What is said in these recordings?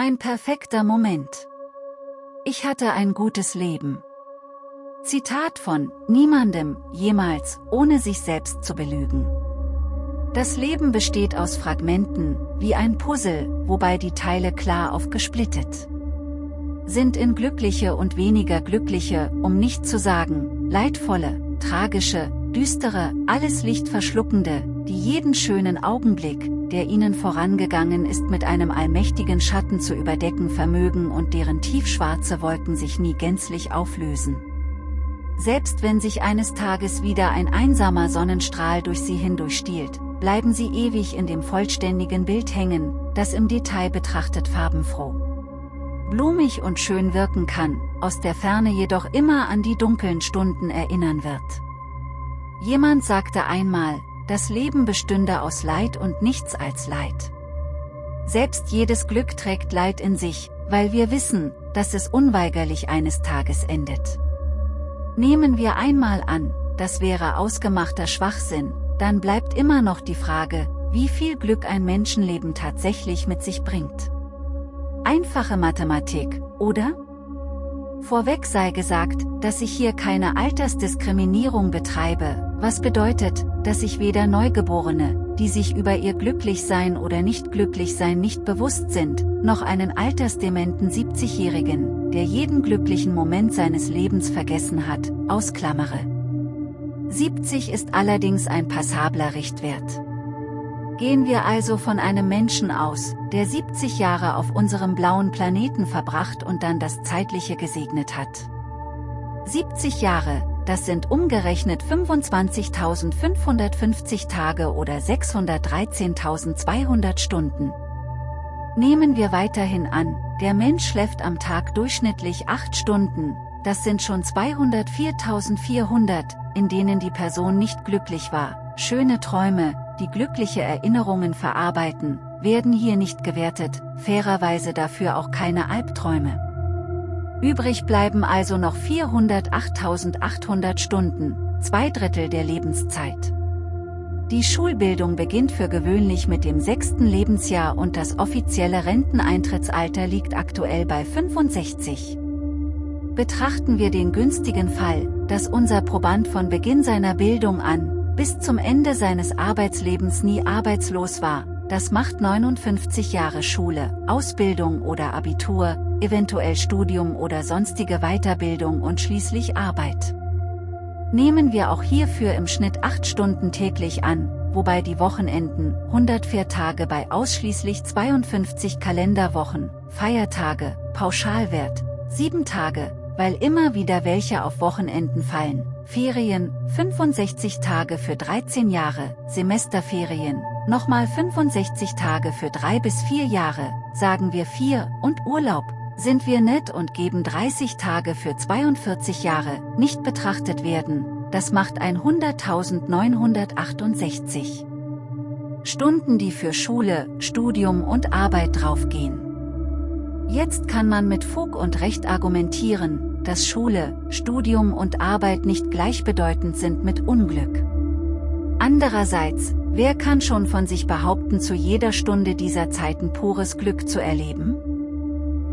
Mein perfekter Moment. Ich hatte ein gutes Leben. Zitat von Niemandem jemals, ohne sich selbst zu belügen. Das Leben besteht aus Fragmenten, wie ein Puzzle, wobei die Teile klar aufgesplittet sind in glückliche und weniger glückliche, um nicht zu sagen, leidvolle, tragische, düstere, alles Licht verschluckende, die jeden schönen Augenblick, der ihnen vorangegangen ist mit einem allmächtigen Schatten zu überdecken vermögen und deren tiefschwarze Wolken sich nie gänzlich auflösen. Selbst wenn sich eines Tages wieder ein einsamer Sonnenstrahl durch sie hindurchstiehlt, bleiben sie ewig in dem vollständigen Bild hängen, das im Detail betrachtet farbenfroh blumig und schön wirken kann, aus der Ferne jedoch immer an die dunklen Stunden erinnern wird. Jemand sagte einmal, das Leben bestünde aus Leid und nichts als Leid. Selbst jedes Glück trägt Leid in sich, weil wir wissen, dass es unweigerlich eines Tages endet. Nehmen wir einmal an, das wäre ausgemachter Schwachsinn, dann bleibt immer noch die Frage, wie viel Glück ein Menschenleben tatsächlich mit sich bringt. Einfache Mathematik, oder? Vorweg sei gesagt, dass ich hier keine Altersdiskriminierung betreibe, was bedeutet, dass ich weder Neugeborene, die sich über ihr Glücklichsein oder nicht Glücklichsein nicht bewusst sind, noch einen altersdementen 70-Jährigen, der jeden glücklichen Moment seines Lebens vergessen hat, ausklammere. 70 ist allerdings ein passabler Richtwert. Gehen wir also von einem Menschen aus, der 70 Jahre auf unserem blauen Planeten verbracht und dann das Zeitliche gesegnet hat. 70 Jahre, das sind umgerechnet 25.550 Tage oder 613.200 Stunden. Nehmen wir weiterhin an, der Mensch schläft am Tag durchschnittlich 8 Stunden, das sind schon 204.400, in denen die Person nicht glücklich war, schöne Träume, die glückliche Erinnerungen verarbeiten, werden hier nicht gewertet, fairerweise dafür auch keine Albträume. Übrig bleiben also noch 408.800 Stunden, zwei Drittel der Lebenszeit. Die Schulbildung beginnt für gewöhnlich mit dem sechsten Lebensjahr und das offizielle Renteneintrittsalter liegt aktuell bei 65. Betrachten wir den günstigen Fall, dass unser Proband von Beginn seiner Bildung an, bis zum Ende seines Arbeitslebens nie arbeitslos war, das macht 59 Jahre Schule, Ausbildung oder Abitur, eventuell Studium oder sonstige Weiterbildung und schließlich Arbeit. Nehmen wir auch hierfür im Schnitt 8 Stunden täglich an, wobei die Wochenenden, 104 Tage bei ausschließlich 52 Kalenderwochen, Feiertage, Pauschalwert, 7 Tage, weil immer wieder welche auf Wochenenden fallen, Ferien, 65 Tage für 13 Jahre, Semesterferien, nochmal 65 Tage für 3 bis 4 Jahre, sagen wir 4, und Urlaub, sind wir nett und geben 30 Tage für 42 Jahre, nicht betrachtet werden, das macht 100.968. Stunden die für Schule, Studium und Arbeit draufgehen. Jetzt kann man mit Fug und Recht argumentieren, dass Schule, Studium und Arbeit nicht gleichbedeutend sind mit Unglück. Andererseits, wer kann schon von sich behaupten zu jeder Stunde dieser Zeiten pures Glück zu erleben?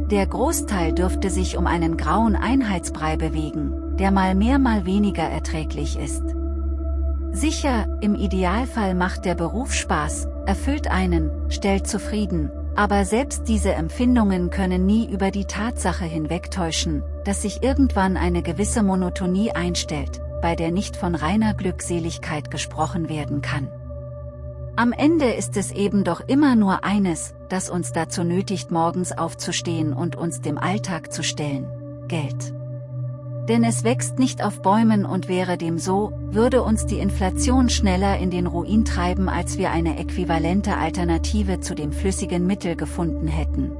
Der Großteil dürfte sich um einen grauen Einheitsbrei bewegen, der mal mehr mal weniger erträglich ist. Sicher, im Idealfall macht der Beruf Spaß, erfüllt einen, stellt zufrieden, aber selbst diese Empfindungen können nie über die Tatsache hinwegtäuschen, dass sich irgendwann eine gewisse Monotonie einstellt, bei der nicht von reiner Glückseligkeit gesprochen werden kann. Am Ende ist es eben doch immer nur eines, das uns dazu nötigt morgens aufzustehen und uns dem Alltag zu stellen, Geld. Denn es wächst nicht auf Bäumen und wäre dem so, würde uns die Inflation schneller in den Ruin treiben als wir eine äquivalente Alternative zu dem flüssigen Mittel gefunden hätten.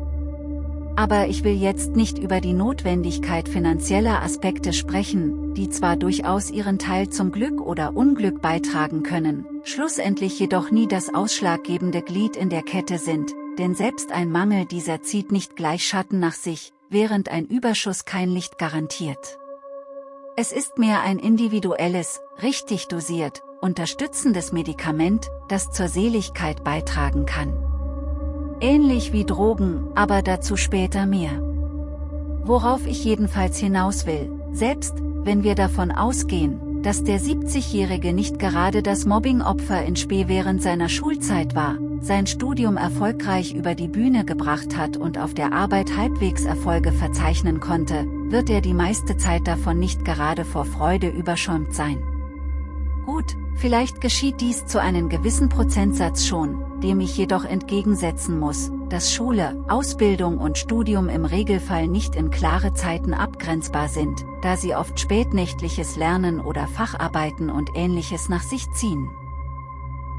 Aber ich will jetzt nicht über die Notwendigkeit finanzieller Aspekte sprechen, die zwar durchaus ihren Teil zum Glück oder Unglück beitragen können, schlussendlich jedoch nie das ausschlaggebende Glied in der Kette sind, denn selbst ein Mangel dieser zieht nicht gleich Schatten nach sich, während ein Überschuss kein Licht garantiert. Es ist mehr ein individuelles, richtig dosiert, unterstützendes Medikament, das zur Seligkeit beitragen kann. Ähnlich wie Drogen, aber dazu später mehr. Worauf ich jedenfalls hinaus will, selbst, wenn wir davon ausgehen, dass der 70-Jährige nicht gerade das Mobbing-Opfer in Spee während seiner Schulzeit war, sein Studium erfolgreich über die Bühne gebracht hat und auf der Arbeit halbwegs Erfolge verzeichnen konnte, wird er die meiste Zeit davon nicht gerade vor Freude überschäumt sein. Gut, vielleicht geschieht dies zu einem gewissen Prozentsatz schon, dem ich jedoch entgegensetzen muss, dass Schule, Ausbildung und Studium im Regelfall nicht in klare Zeiten abgrenzbar sind, da sie oft spätnächtliches Lernen oder Facharbeiten und ähnliches nach sich ziehen.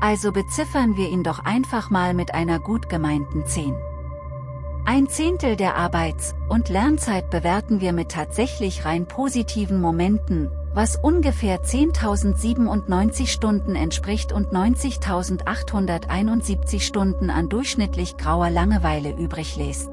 Also beziffern wir ihn doch einfach mal mit einer gut gemeinten 10. Ein Zehntel der Arbeits- und Lernzeit bewerten wir mit tatsächlich rein positiven Momenten, was ungefähr 10.097 Stunden entspricht und 90.871 Stunden an durchschnittlich grauer Langeweile übrig lässt.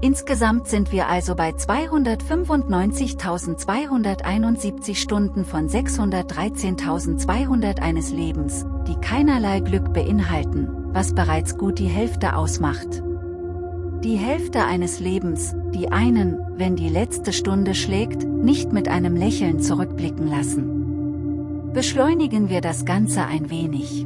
Insgesamt sind wir also bei 295.271 Stunden von 613.200 eines Lebens, die keinerlei Glück beinhalten, was bereits gut die Hälfte ausmacht. Die Hälfte eines Lebens, die einen, wenn die letzte Stunde schlägt, nicht mit einem Lächeln zurückblicken lassen. Beschleunigen wir das Ganze ein wenig.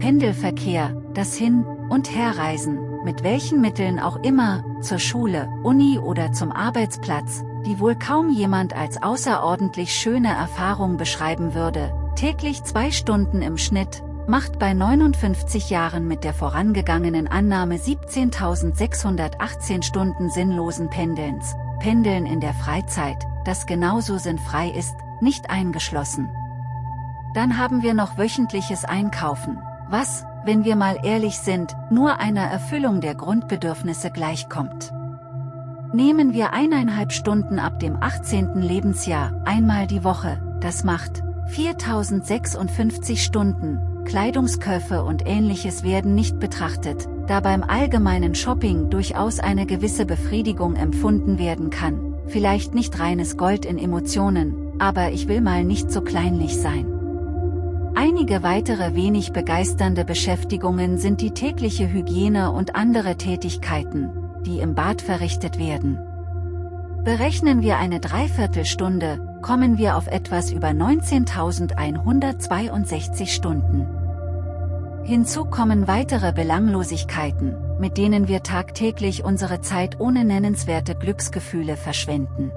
Pendelverkehr, das Hin- und Herreisen, mit welchen Mitteln auch immer, zur Schule, Uni oder zum Arbeitsplatz, die wohl kaum jemand als außerordentlich schöne Erfahrung beschreiben würde, täglich zwei Stunden im Schnitt, macht bei 59 Jahren mit der vorangegangenen Annahme 17.618 Stunden sinnlosen Pendelns, Pendeln in der Freizeit, das genauso sinnfrei ist, nicht eingeschlossen. Dann haben wir noch wöchentliches Einkaufen, was, wenn wir mal ehrlich sind, nur einer Erfüllung der Grundbedürfnisse gleichkommt. Nehmen wir eineinhalb Stunden ab dem 18. Lebensjahr, einmal die Woche, das macht 4056 Stunden, Kleidungskäufe und ähnliches werden nicht betrachtet, da beim allgemeinen Shopping durchaus eine gewisse Befriedigung empfunden werden kann, vielleicht nicht reines Gold in Emotionen, aber ich will mal nicht so kleinlich sein. Einige weitere wenig begeisternde Beschäftigungen sind die tägliche Hygiene und andere Tätigkeiten, die im Bad verrichtet werden. Berechnen wir eine Dreiviertelstunde, kommen wir auf etwas über 19.162 Stunden. Hinzu kommen weitere Belanglosigkeiten, mit denen wir tagtäglich unsere Zeit ohne nennenswerte Glücksgefühle verschwenden.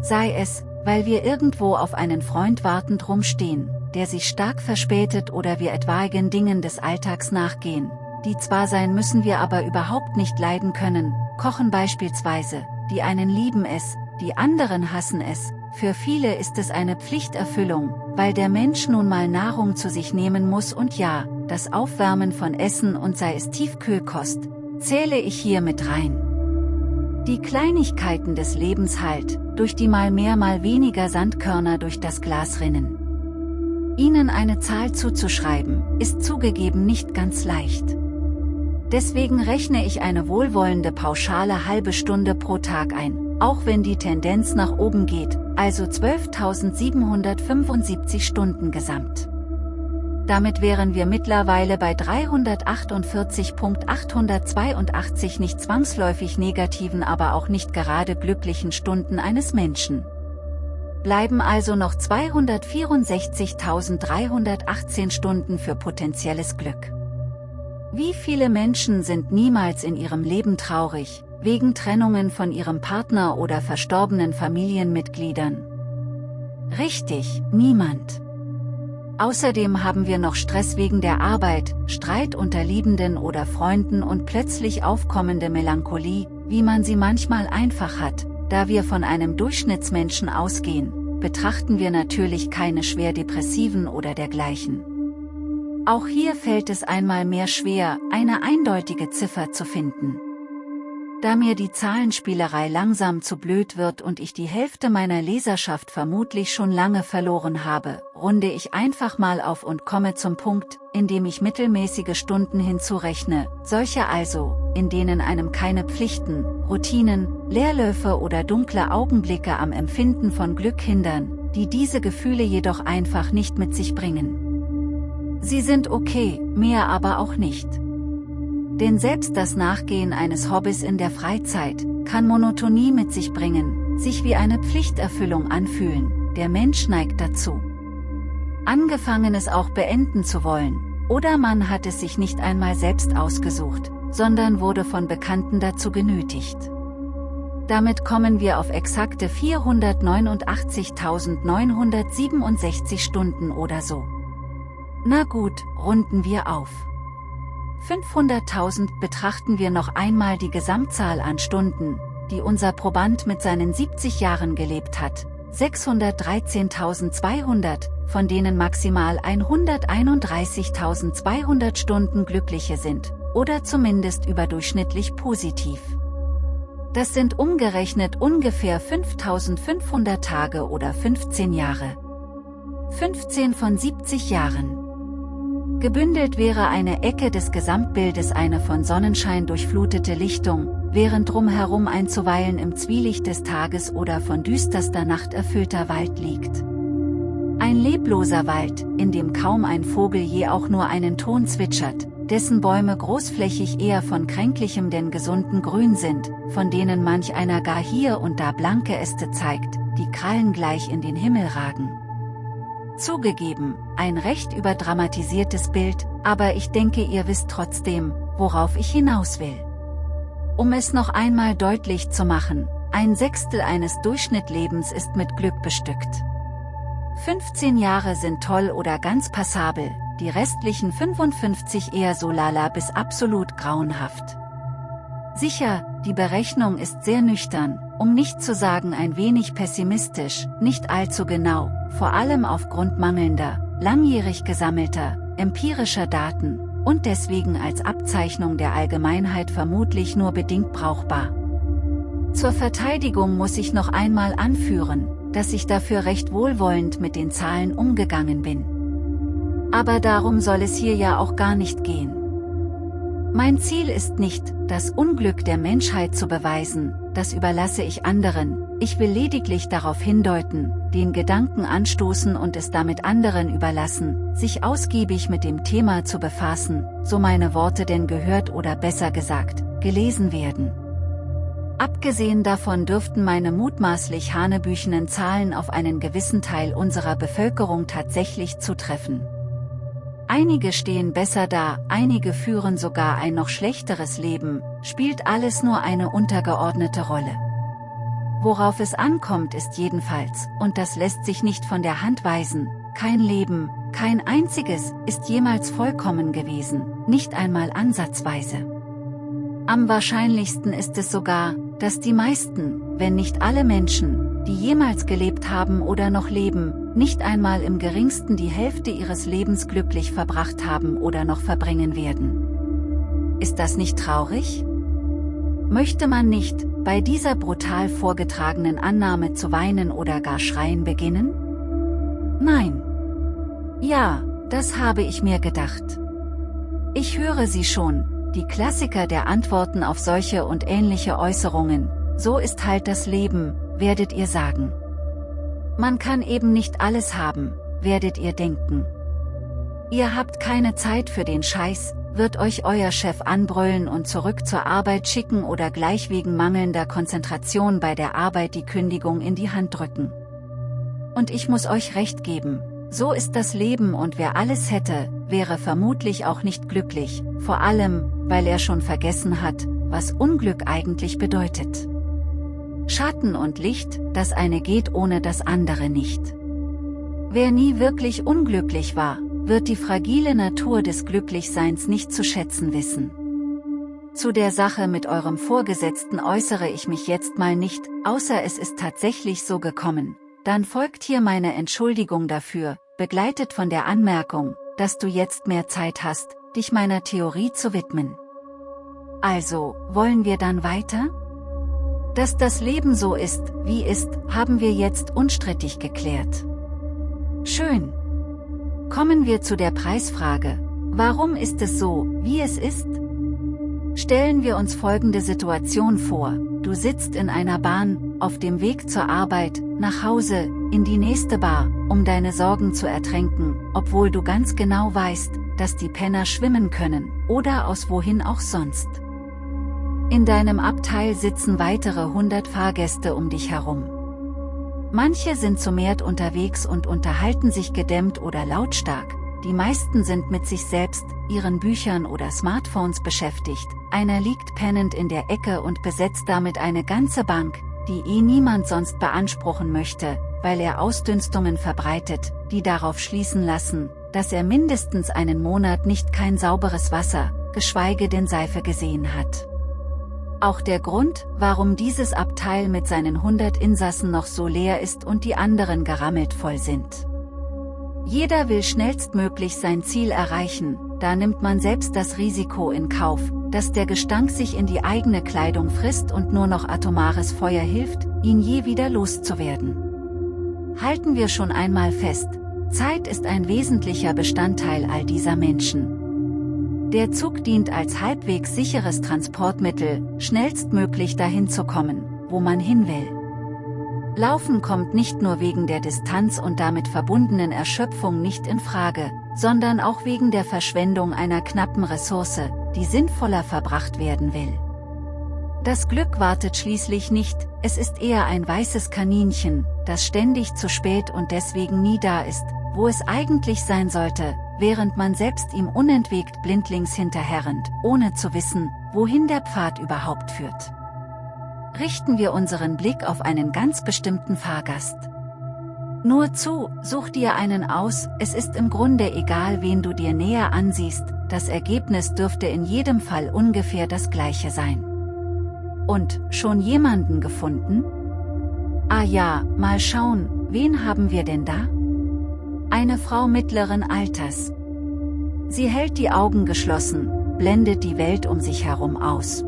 Sei es, weil wir irgendwo auf einen Freund wartend rumstehen, der sich stark verspätet oder wir etwaigen Dingen des Alltags nachgehen, die zwar sein müssen wir aber überhaupt nicht leiden können, kochen beispielsweise, die einen lieben es, die anderen hassen es, für viele ist es eine Pflichterfüllung, weil der Mensch nun mal Nahrung zu sich nehmen muss und ja, das Aufwärmen von Essen und sei es Tiefkühlkost, zähle ich hier mit rein. Die Kleinigkeiten des Lebens halt, durch die mal mehr mal weniger Sandkörner durch das Glas rinnen. Ihnen eine Zahl zuzuschreiben, ist zugegeben nicht ganz leicht. Deswegen rechne ich eine wohlwollende pauschale halbe Stunde pro Tag ein, auch wenn die Tendenz nach oben geht, also 12.775 Stunden gesamt. Damit wären wir mittlerweile bei 348.882 nicht zwangsläufig negativen aber auch nicht gerade glücklichen Stunden eines Menschen. Bleiben also noch 264.318 Stunden für potenzielles Glück. Wie viele Menschen sind niemals in ihrem Leben traurig, wegen Trennungen von ihrem Partner oder verstorbenen Familienmitgliedern? Richtig, niemand. Außerdem haben wir noch Stress wegen der Arbeit, Streit unter Liebenden oder Freunden und plötzlich aufkommende Melancholie, wie man sie manchmal einfach hat, da wir von einem Durchschnittsmenschen ausgehen, betrachten wir natürlich keine schwer depressiven oder dergleichen. Auch hier fällt es einmal mehr schwer, eine eindeutige Ziffer zu finden. Da mir die Zahlenspielerei langsam zu blöd wird und ich die Hälfte meiner Leserschaft vermutlich schon lange verloren habe, runde ich einfach mal auf und komme zum Punkt, in dem ich mittelmäßige Stunden hinzurechne, solche also, in denen einem keine Pflichten, Routinen, Leerläufe oder dunkle Augenblicke am Empfinden von Glück hindern, die diese Gefühle jedoch einfach nicht mit sich bringen. Sie sind okay, mehr aber auch nicht. Denn selbst das Nachgehen eines Hobbys in der Freizeit kann Monotonie mit sich bringen, sich wie eine Pflichterfüllung anfühlen, der Mensch neigt dazu. Angefangenes auch beenden zu wollen, oder man hat es sich nicht einmal selbst ausgesucht, sondern wurde von Bekannten dazu genötigt. Damit kommen wir auf exakte 489.967 Stunden oder so. Na gut, runden wir auf. 500.000 betrachten wir noch einmal die Gesamtzahl an Stunden, die unser Proband mit seinen 70 Jahren gelebt hat. 613.200, von denen maximal 131.200 Stunden glückliche sind, oder zumindest überdurchschnittlich positiv. Das sind umgerechnet ungefähr 5.500 Tage oder 15 Jahre. 15 von 70 Jahren. Gebündelt wäre eine Ecke des Gesamtbildes eine von Sonnenschein durchflutete Lichtung, während drumherum ein zuweilen im Zwielicht des Tages oder von düsterster Nacht erfüllter Wald liegt. Ein lebloser Wald, in dem kaum ein Vogel je auch nur einen Ton zwitschert, dessen Bäume großflächig eher von kränklichem denn gesunden Grün sind, von denen manch einer gar hier und da blanke Äste zeigt, die Krallen gleich in den Himmel ragen. Zugegeben, ein recht überdramatisiertes Bild, aber ich denke ihr wisst trotzdem, worauf ich hinaus will. Um es noch einmal deutlich zu machen, ein Sechstel eines Durchschnittlebens ist mit Glück bestückt. 15 Jahre sind toll oder ganz passabel, die restlichen 55 eher so lala bis absolut grauenhaft. Sicher, die Berechnung ist sehr nüchtern, um nicht zu sagen ein wenig pessimistisch, nicht allzu genau, vor allem aufgrund mangelnder, langjährig gesammelter, empirischer Daten, und deswegen als Abzeichnung der Allgemeinheit vermutlich nur bedingt brauchbar. Zur Verteidigung muss ich noch einmal anführen, dass ich dafür recht wohlwollend mit den Zahlen umgegangen bin. Aber darum soll es hier ja auch gar nicht gehen. Mein Ziel ist nicht, das Unglück der Menschheit zu beweisen, das überlasse ich anderen, ich will lediglich darauf hindeuten, den Gedanken anstoßen und es damit anderen überlassen, sich ausgiebig mit dem Thema zu befassen, so meine Worte denn gehört oder besser gesagt, gelesen werden. Abgesehen davon dürften meine mutmaßlich hanebüchenen Zahlen auf einen gewissen Teil unserer Bevölkerung tatsächlich zutreffen. Einige stehen besser da, einige führen sogar ein noch schlechteres Leben, spielt alles nur eine untergeordnete Rolle. Worauf es ankommt ist jedenfalls, und das lässt sich nicht von der Hand weisen, kein Leben, kein einziges, ist jemals vollkommen gewesen, nicht einmal ansatzweise. Am wahrscheinlichsten ist es sogar, dass die meisten, wenn nicht alle Menschen, die jemals gelebt haben oder noch leben, nicht einmal im geringsten die Hälfte ihres Lebens glücklich verbracht haben oder noch verbringen werden. Ist das nicht traurig? Möchte man nicht, bei dieser brutal vorgetragenen Annahme zu weinen oder gar schreien beginnen? Nein. Ja, das habe ich mir gedacht. Ich höre sie schon, die Klassiker der Antworten auf solche und ähnliche Äußerungen, so ist halt das Leben, werdet ihr sagen. Man kann eben nicht alles haben, werdet ihr denken. Ihr habt keine Zeit für den Scheiß, wird euch euer Chef anbrüllen und zurück zur Arbeit schicken oder gleich wegen mangelnder Konzentration bei der Arbeit die Kündigung in die Hand drücken. Und ich muss euch recht geben, so ist das Leben und wer alles hätte, wäre vermutlich auch nicht glücklich, vor allem, weil er schon vergessen hat, was Unglück eigentlich bedeutet. Schatten und Licht, das eine geht ohne das andere nicht. Wer nie wirklich unglücklich war, wird die fragile Natur des Glücklichseins nicht zu schätzen wissen. Zu der Sache mit eurem Vorgesetzten äußere ich mich jetzt mal nicht, außer es ist tatsächlich so gekommen. Dann folgt hier meine Entschuldigung dafür, begleitet von der Anmerkung, dass du jetzt mehr Zeit hast, dich meiner Theorie zu widmen. Also, wollen wir dann weiter? Dass das Leben so ist, wie ist, haben wir jetzt unstrittig geklärt. Schön. Kommen wir zu der Preisfrage. Warum ist es so, wie es ist? Stellen wir uns folgende Situation vor. Du sitzt in einer Bahn, auf dem Weg zur Arbeit, nach Hause, in die nächste Bar, um deine Sorgen zu ertränken, obwohl du ganz genau weißt, dass die Penner schwimmen können, oder aus wohin auch sonst. In deinem Abteil sitzen weitere 100 Fahrgäste um dich herum. Manche sind zu Mert unterwegs und unterhalten sich gedämmt oder lautstark, die meisten sind mit sich selbst, ihren Büchern oder Smartphones beschäftigt, einer liegt pennend in der Ecke und besetzt damit eine ganze Bank, die eh niemand sonst beanspruchen möchte, weil er Ausdünstungen verbreitet, die darauf schließen lassen, dass er mindestens einen Monat nicht kein sauberes Wasser, geschweige denn Seife gesehen hat. Auch der Grund, warum dieses Abteil mit seinen 100 Insassen noch so leer ist und die anderen gerammelt voll sind. Jeder will schnellstmöglich sein Ziel erreichen, da nimmt man selbst das Risiko in Kauf, dass der Gestank sich in die eigene Kleidung frisst und nur noch atomares Feuer hilft, ihn je wieder loszuwerden. Halten wir schon einmal fest, Zeit ist ein wesentlicher Bestandteil all dieser Menschen. Der Zug dient als halbwegs sicheres Transportmittel, schnellstmöglich dahin zu kommen, wo man hin will. Laufen kommt nicht nur wegen der Distanz und damit verbundenen Erschöpfung nicht in Frage, sondern auch wegen der Verschwendung einer knappen Ressource, die sinnvoller verbracht werden will. Das Glück wartet schließlich nicht, es ist eher ein weißes Kaninchen, das ständig zu spät und deswegen nie da ist, wo es eigentlich sein sollte, während man selbst ihm unentwegt blindlings hinterherrennt, ohne zu wissen, wohin der Pfad überhaupt führt richten wir unseren Blick auf einen ganz bestimmten Fahrgast. Nur zu, such dir einen aus, es ist im Grunde egal wen du dir näher ansiehst, das Ergebnis dürfte in jedem Fall ungefähr das gleiche sein. Und, schon jemanden gefunden? Ah ja, mal schauen, wen haben wir denn da? Eine Frau mittleren Alters. Sie hält die Augen geschlossen, blendet die Welt um sich herum aus.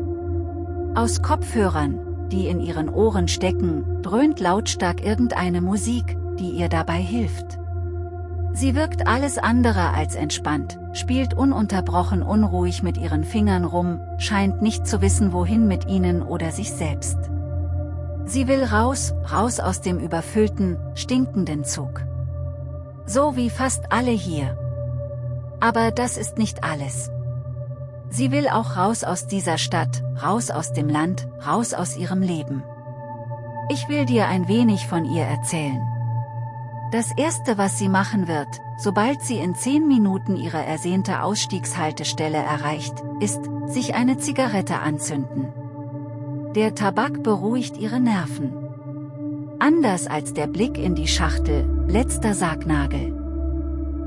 Aus Kopfhörern, die in ihren Ohren stecken, dröhnt lautstark irgendeine Musik, die ihr dabei hilft. Sie wirkt alles andere als entspannt, spielt ununterbrochen unruhig mit ihren Fingern rum, scheint nicht zu wissen wohin mit ihnen oder sich selbst. Sie will raus, raus aus dem überfüllten, stinkenden Zug. So wie fast alle hier. Aber das ist nicht alles. Sie will auch raus aus dieser Stadt, raus aus dem Land, raus aus ihrem Leben. Ich will dir ein wenig von ihr erzählen. Das erste was sie machen wird, sobald sie in zehn Minuten ihre ersehnte Ausstiegshaltestelle erreicht, ist, sich eine Zigarette anzünden. Der Tabak beruhigt ihre Nerven. Anders als der Blick in die Schachtel, letzter Sargnagel.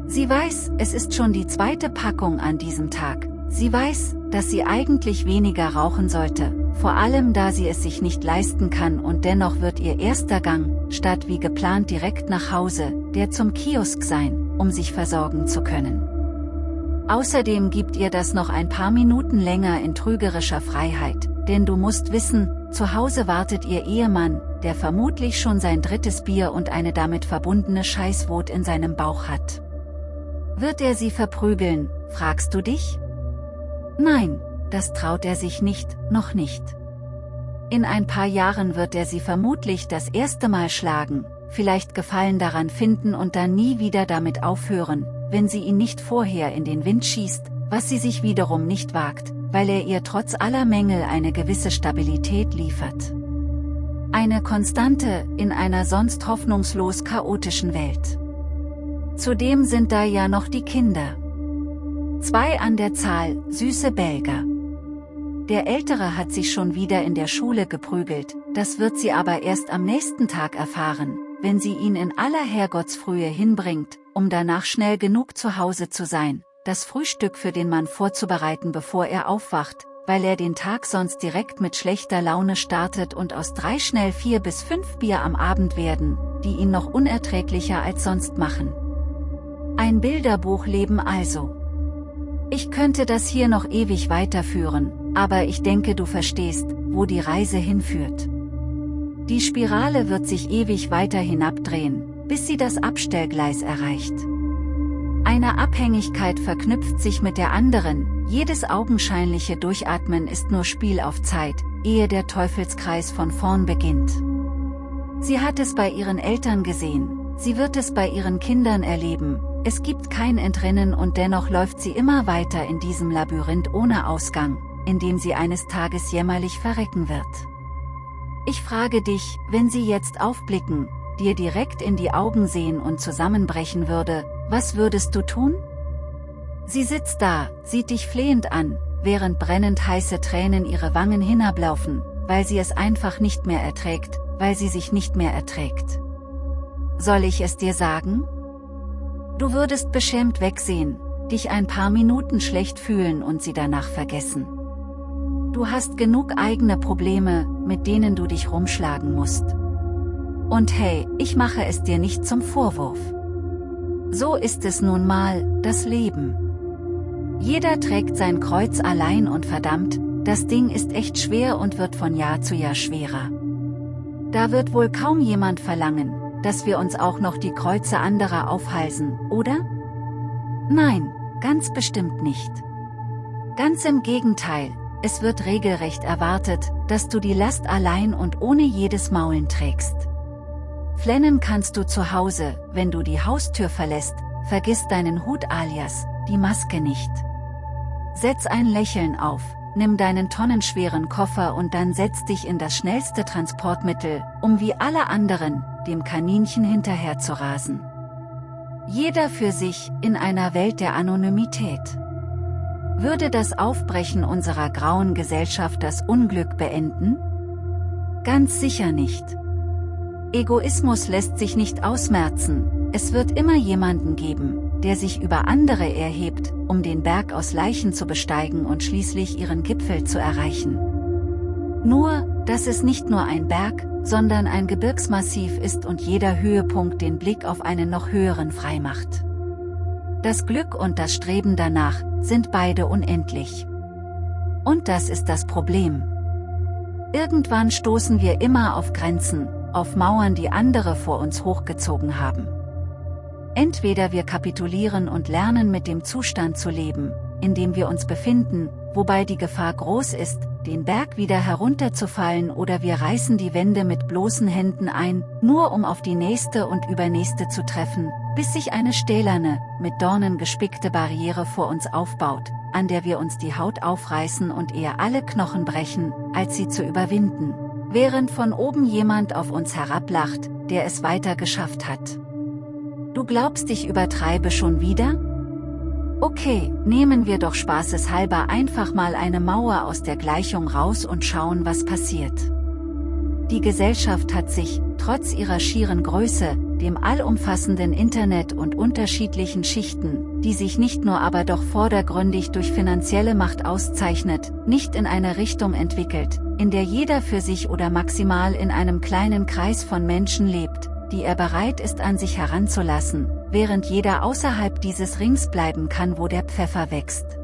Sie weiß, es ist schon die zweite Packung an diesem Tag, Sie weiß, dass sie eigentlich weniger rauchen sollte, vor allem da sie es sich nicht leisten kann und dennoch wird ihr erster Gang, statt wie geplant direkt nach Hause, der zum Kiosk sein, um sich versorgen zu können. Außerdem gibt ihr das noch ein paar Minuten länger in trügerischer Freiheit, denn du musst wissen, zu Hause wartet ihr Ehemann, der vermutlich schon sein drittes Bier und eine damit verbundene Scheißwut in seinem Bauch hat. Wird er sie verprügeln, fragst du dich? Nein, das traut er sich nicht, noch nicht. In ein paar Jahren wird er sie vermutlich das erste Mal schlagen, vielleicht Gefallen daran finden und dann nie wieder damit aufhören, wenn sie ihn nicht vorher in den Wind schießt, was sie sich wiederum nicht wagt, weil er ihr trotz aller Mängel eine gewisse Stabilität liefert. Eine Konstante in einer sonst hoffnungslos chaotischen Welt. Zudem sind da ja noch die Kinder. Zwei an der Zahl, süße Belger. Der Ältere hat sich schon wieder in der Schule geprügelt, das wird sie aber erst am nächsten Tag erfahren, wenn sie ihn in aller Herrgottsfrühe hinbringt, um danach schnell genug zu Hause zu sein, das Frühstück für den Mann vorzubereiten bevor er aufwacht, weil er den Tag sonst direkt mit schlechter Laune startet und aus drei schnell vier bis fünf Bier am Abend werden, die ihn noch unerträglicher als sonst machen. Ein Bilderbuchleben also. Ich könnte das hier noch ewig weiterführen, aber ich denke du verstehst, wo die Reise hinführt. Die Spirale wird sich ewig weiter hinabdrehen, bis sie das Abstellgleis erreicht. Eine Abhängigkeit verknüpft sich mit der anderen, jedes augenscheinliche Durchatmen ist nur Spiel auf Zeit, ehe der Teufelskreis von vorn beginnt. Sie hat es bei ihren Eltern gesehen, sie wird es bei ihren Kindern erleben, Es gibt kein Entrinnen und dennoch läuft sie immer weiter in diesem Labyrinth ohne Ausgang, in dem sie eines Tages jämmerlich verrecken wird. Ich frage dich, wenn sie jetzt aufblicken, dir direkt in die Augen sehen und zusammenbrechen würde, was würdest du tun? Sie sitzt da, sieht dich flehend an, während brennend heiße Tränen ihre Wangen hinablaufen, weil sie es einfach nicht mehr erträgt, weil sie sich nicht mehr erträgt. Soll ich es dir sagen? Du würdest beschämt wegsehen, dich ein paar Minuten schlecht fühlen und sie danach vergessen. Du hast genug eigene Probleme, mit denen du dich rumschlagen musst. Und hey, ich mache es dir nicht zum Vorwurf. So ist es nun mal, das Leben. Jeder trägt sein Kreuz allein und verdammt, das Ding ist echt schwer und wird von Jahr zu Jahr schwerer. Da wird wohl kaum jemand verlangen, dass wir uns auch noch die Kreuze anderer aufhalsen, oder? Nein, ganz bestimmt nicht. Ganz im Gegenteil, es wird regelrecht erwartet, dass du die Last allein und ohne jedes Maulen trägst. Flennen kannst du zu Hause, wenn du die Haustür verlässt, vergiss deinen Hut alias, die Maske nicht. Setz ein Lächeln auf, nimm deinen tonnenschweren Koffer und dann setz dich in das schnellste Transportmittel, um wie alle anderen, dem Kaninchen hinterher zu rasen. Jeder für sich, in einer Welt der Anonymität. Würde das Aufbrechen unserer grauen Gesellschaft das Unglück beenden? Ganz sicher nicht. Egoismus lässt sich nicht ausmerzen, es wird immer jemanden geben, der sich über andere erhebt, um den Berg aus Leichen zu besteigen und schließlich ihren Gipfel zu erreichen. Nur, dass es nicht nur ein Berg, sondern ein Gebirgsmassiv ist und jeder Höhepunkt den Blick auf einen noch höheren freimacht. Das Glück und das Streben danach, sind beide unendlich. Und das ist das Problem. Irgendwann stoßen wir immer auf Grenzen, auf Mauern die andere vor uns hochgezogen haben. Entweder wir kapitulieren und lernen mit dem Zustand zu leben, in dem wir uns befinden, wobei die Gefahr groß ist, den Berg wieder herunterzufallen oder wir reißen die Wände mit bloßen Händen ein, nur um auf die nächste und übernächste zu treffen, bis sich eine stählerne, mit Dornen gespickte Barriere vor uns aufbaut, an der wir uns die Haut aufreißen und eher alle Knochen brechen, als sie zu überwinden während von oben jemand auf uns herablacht, der es weiter geschafft hat. Du glaubst, ich übertreibe schon wieder? Okay, nehmen wir doch spaßeshalber einfach mal eine Mauer aus der Gleichung raus und schauen, was passiert. Die Gesellschaft hat sich, trotz ihrer schieren Größe, dem allumfassenden Internet und unterschiedlichen Schichten, die sich nicht nur aber doch vordergründig durch finanzielle Macht auszeichnet, nicht in eine Richtung entwickelt, in der jeder für sich oder maximal in einem kleinen Kreis von Menschen lebt, die er bereit ist an sich heranzulassen, während jeder außerhalb dieses Rings bleiben kann wo der Pfeffer wächst.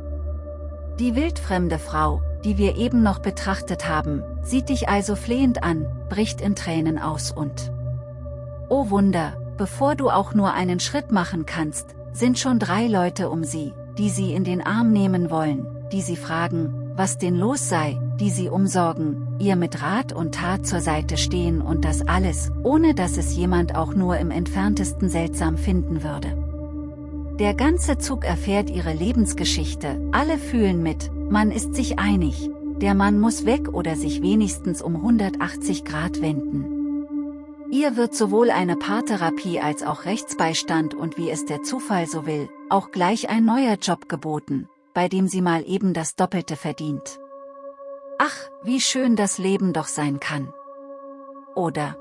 Die wildfremde Frau, die wir eben noch betrachtet haben, sieht dich also flehend an, bricht in Tränen aus und Oh Wunder, bevor du auch nur einen Schritt machen kannst, sind schon drei Leute um sie, die sie in den Arm nehmen wollen, die sie fragen, was denn los sei, die sie umsorgen, ihr mit Rat und Tat zur Seite stehen und das alles, ohne dass es jemand auch nur im entferntesten seltsam finden würde. Der ganze Zug erfährt ihre Lebensgeschichte, alle fühlen mit, man ist sich einig, der Mann muss weg oder sich wenigstens um 180 Grad wenden. Ihr wird sowohl eine Paartherapie als auch Rechtsbeistand und wie es der Zufall so will, auch gleich ein neuer Job geboten, bei dem sie mal eben das Doppelte verdient. Ach, wie schön das Leben doch sein kann. Oder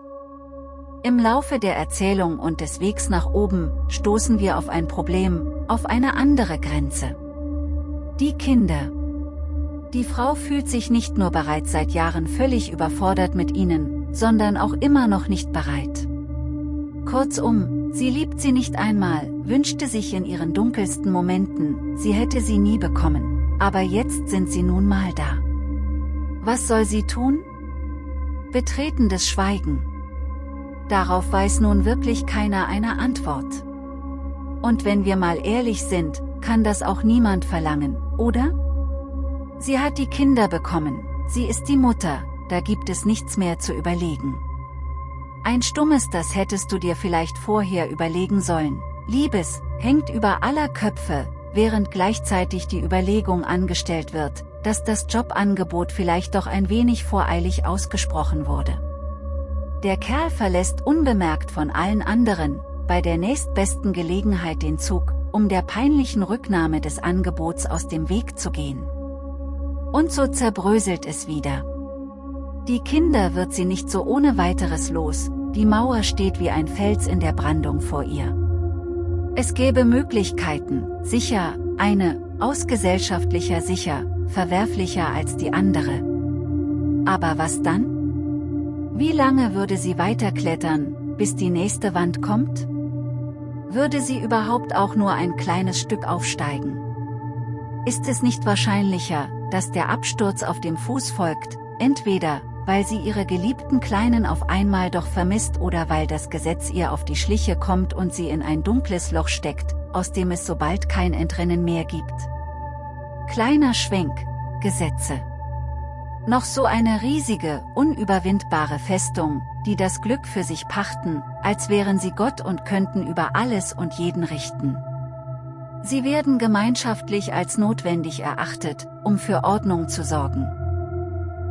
im Laufe der Erzählung und des Wegs nach oben stoßen wir auf ein Problem, auf eine andere Grenze. Die Kinder. Die Frau fühlt sich nicht nur bereits seit Jahren völlig überfordert mit ihnen, sondern auch immer noch nicht bereit. Kurzum, sie liebt sie nicht einmal, wünschte sich in ihren dunkelsten Momenten, sie hätte sie nie bekommen, aber jetzt sind sie nun mal da. Was soll sie tun? Betretendes Schweigen. Darauf weiß nun wirklich keiner eine Antwort. Und wenn wir mal ehrlich sind, kann das auch niemand verlangen, oder? Sie hat die Kinder bekommen, sie ist die Mutter, da gibt es nichts mehr zu überlegen. Ein stummes das hättest du dir vielleicht vorher überlegen sollen, Liebes, hängt über aller Köpfe, während gleichzeitig die Überlegung angestellt wird, dass das Jobangebot vielleicht doch ein wenig voreilig ausgesprochen wurde. Der Kerl verlässt unbemerkt von allen anderen, bei der nächstbesten Gelegenheit den Zug, um der peinlichen Rücknahme des Angebots aus dem Weg zu gehen. Und so zerbröselt es wieder. Die Kinder wird sie nicht so ohne weiteres los, die Mauer steht wie ein Fels in der Brandung vor ihr. Es gäbe Möglichkeiten, sicher, eine, aus gesellschaftlicher sicher, verwerflicher als die andere. Aber was dann? Wie lange würde sie weiterklettern, bis die nächste Wand kommt? Würde sie überhaupt auch nur ein kleines Stück aufsteigen? Ist es nicht wahrscheinlicher, dass der Absturz auf dem Fuß folgt, entweder, weil sie ihre geliebten Kleinen auf einmal doch vermisst oder weil das Gesetz ihr auf die Schliche kommt und sie in ein dunkles Loch steckt, aus dem es sobald kein Entrinnen mehr gibt. Kleiner Schwenk, Gesetze. Noch so eine riesige, unüberwindbare Festung, die das Glück für sich pachten, als wären sie Gott und könnten über alles und jeden richten. Sie werden gemeinschaftlich als notwendig erachtet, um für Ordnung zu sorgen.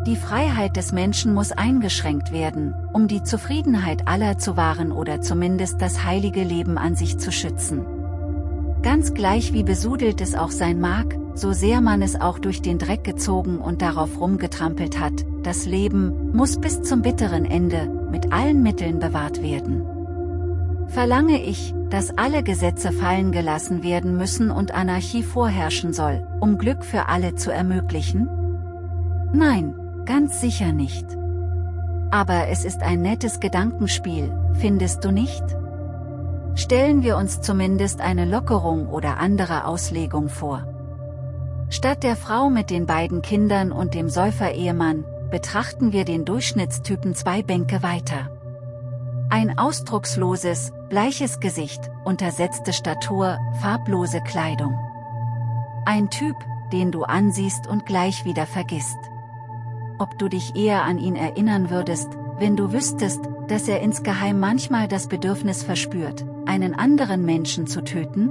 Die Freiheit des Menschen muss eingeschränkt werden, um die Zufriedenheit aller zu wahren oder zumindest das heilige Leben an sich zu schützen. Ganz gleich wie besudelt es auch sein mag, so sehr man es auch durch den Dreck gezogen und darauf rumgetrampelt hat, das Leben muss bis zum bitteren Ende, mit allen Mitteln bewahrt werden. Verlange ich, dass alle Gesetze fallen gelassen werden müssen und Anarchie vorherrschen soll, um Glück für alle zu ermöglichen? Nein, Ganz sicher nicht. Aber es ist ein nettes Gedankenspiel, findest du nicht? Stellen wir uns zumindest eine Lockerung oder andere Auslegung vor. Statt der Frau mit den beiden Kindern und dem Säufer-Ehemann, betrachten wir den Durchschnittstypen zwei Bänke weiter. Ein ausdrucksloses, bleiches Gesicht, untersetzte Statur, farblose Kleidung. Ein Typ, den du ansiehst und gleich wieder vergisst ob du dich eher an ihn erinnern würdest, wenn du wüsstest, dass er insgeheim manchmal das Bedürfnis verspürt, einen anderen Menschen zu töten?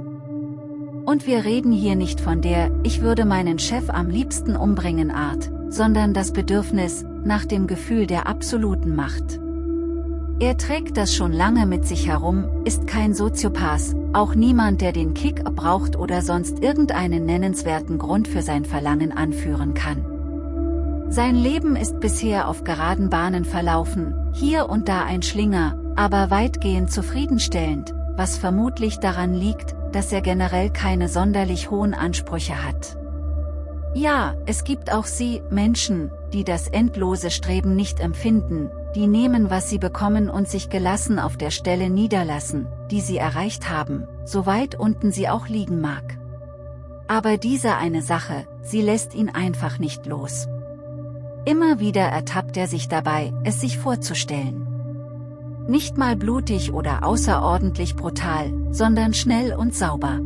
Und wir reden hier nicht von der, ich würde meinen Chef am liebsten umbringen Art, sondern das Bedürfnis, nach dem Gefühl der absoluten Macht. Er trägt das schon lange mit sich herum, ist kein Soziopath, auch niemand der den Kick braucht oder sonst irgendeinen nennenswerten Grund für sein Verlangen anführen kann. Sein Leben ist bisher auf geraden Bahnen verlaufen, hier und da ein Schlinger, aber weitgehend zufriedenstellend, was vermutlich daran liegt, dass er generell keine sonderlich hohen Ansprüche hat. Ja, es gibt auch sie, Menschen, die das endlose Streben nicht empfinden, die nehmen was sie bekommen und sich gelassen auf der Stelle niederlassen, die sie erreicht haben, so weit unten sie auch liegen mag. Aber diese eine Sache, sie lässt ihn einfach nicht los. Immer wieder ertappt er sich dabei, es sich vorzustellen. Nicht mal blutig oder außerordentlich brutal, sondern schnell und sauber.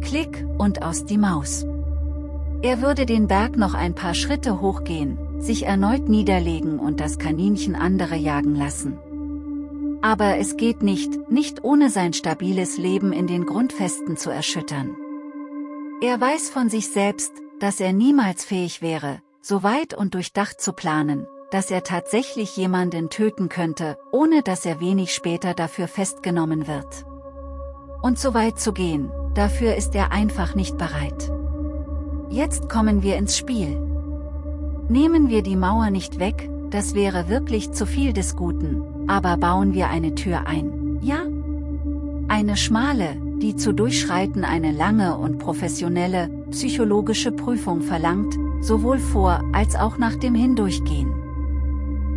Klick und aus die Maus. Er würde den Berg noch ein paar Schritte hochgehen, sich erneut niederlegen und das Kaninchen andere jagen lassen. Aber es geht nicht, nicht ohne sein stabiles Leben in den Grundfesten zu erschüttern. Er weiß von sich selbst, dass er niemals fähig wäre, so weit und durchdacht zu planen, dass er tatsächlich jemanden töten könnte, ohne dass er wenig später dafür festgenommen wird. Und so weit zu gehen, dafür ist er einfach nicht bereit. Jetzt kommen wir ins Spiel. Nehmen wir die Mauer nicht weg, das wäre wirklich zu viel des Guten, aber bauen wir eine Tür ein, ja? Eine schmale, die zu durchschreiten eine lange und professionelle, psychologische Prüfung verlangt, sowohl vor als auch nach dem Hindurchgehen.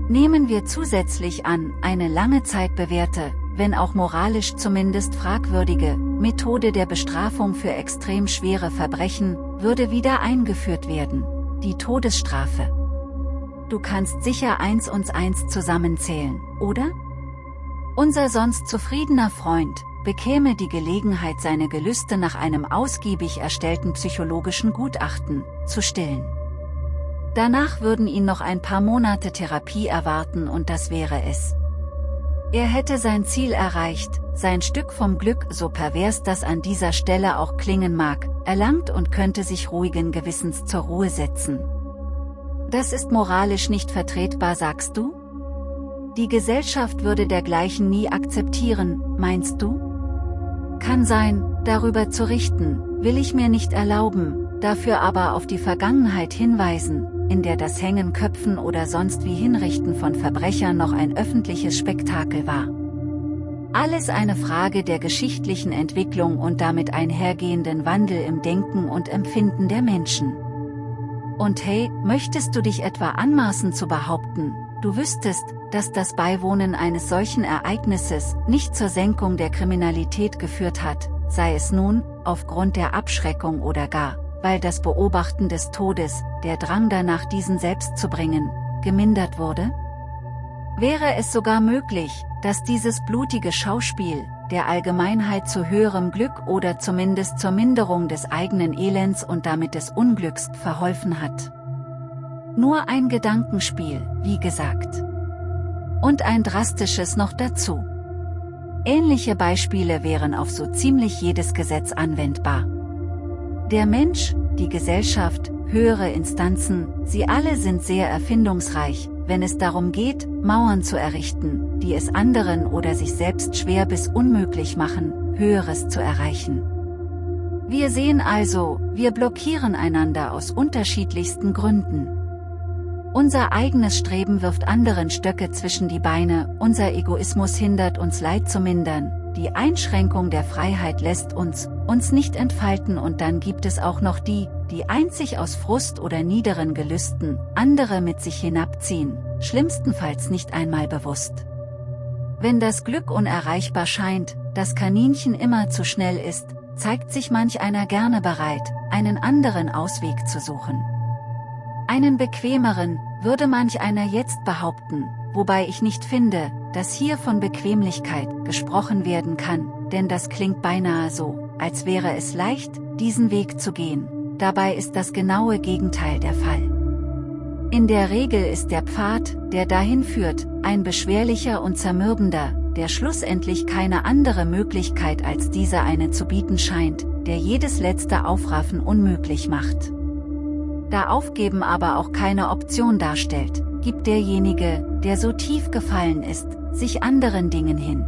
Nehmen wir zusätzlich an, eine lange Zeit bewährte, wenn auch moralisch zumindest fragwürdige, Methode der Bestrafung für extrem schwere Verbrechen, würde wieder eingeführt werden, die Todesstrafe. Du kannst sicher eins und eins zusammenzählen, oder? Unser sonst zufriedener Freund, bekäme die Gelegenheit seine Gelüste nach einem ausgiebig erstellten psychologischen Gutachten, zu stillen. Danach würden ihn noch ein paar Monate Therapie erwarten und das wäre es. Er hätte sein Ziel erreicht, sein Stück vom Glück, so pervers das an dieser Stelle auch klingen mag, erlangt und könnte sich ruhigen Gewissens zur Ruhe setzen. Das ist moralisch nicht vertretbar, sagst du? Die Gesellschaft würde dergleichen nie akzeptieren, meinst du? Kann sein, darüber zu richten, will ich mir nicht erlauben, dafür aber auf die Vergangenheit hinweisen, in der das Hängen Köpfen oder sonst wie Hinrichten von Verbrechern noch ein öffentliches Spektakel war. Alles eine Frage der geschichtlichen Entwicklung und damit einhergehenden Wandel im Denken und Empfinden der Menschen. Und hey, möchtest du dich etwa anmaßen zu behaupten, du wüsstest, dass das Beiwohnen eines solchen Ereignisses nicht zur Senkung der Kriminalität geführt hat, sei es nun, aufgrund der Abschreckung oder gar, weil das Beobachten des Todes, der Drang danach diesen selbst zu bringen, gemindert wurde? Wäre es sogar möglich, dass dieses blutige Schauspiel, der Allgemeinheit zu höherem Glück oder zumindest zur Minderung des eigenen Elends und damit des Unglücks verholfen hat. Nur ein Gedankenspiel, wie gesagt. Und ein drastisches noch dazu. Ähnliche Beispiele wären auf so ziemlich jedes Gesetz anwendbar. Der Mensch, die Gesellschaft, höhere Instanzen, sie alle sind sehr erfindungsreich, wenn es darum geht, Mauern zu errichten, die es anderen oder sich selbst schwer bis unmöglich machen, Höheres zu erreichen. Wir sehen also, wir blockieren einander aus unterschiedlichsten Gründen. Unser eigenes Streben wirft anderen Stöcke zwischen die Beine, unser Egoismus hindert uns Leid zu mindern, die Einschränkung der Freiheit lässt uns, uns nicht entfalten und dann gibt es auch noch die, die einzig aus Frust oder niederen Gelüsten, andere mit sich hinabziehen, schlimmstenfalls nicht einmal bewusst. Wenn das Glück unerreichbar scheint, das Kaninchen immer zu schnell ist, zeigt sich manch einer gerne bereit, einen anderen Ausweg zu suchen. Einen bequemeren, würde manch einer jetzt behaupten, wobei ich nicht finde, dass hier von Bequemlichkeit gesprochen werden kann, denn das klingt beinahe so, als wäre es leicht, diesen Weg zu gehen, dabei ist das genaue Gegenteil der Fall. In der Regel ist der Pfad, der dahin führt, ein beschwerlicher und zermürbender, der schlussendlich keine andere Möglichkeit als diese eine zu bieten scheint, der jedes letzte Aufraffen unmöglich macht. Da Aufgeben aber auch keine Option darstellt, gibt derjenige, der so tief gefallen ist, sich anderen Dingen hin.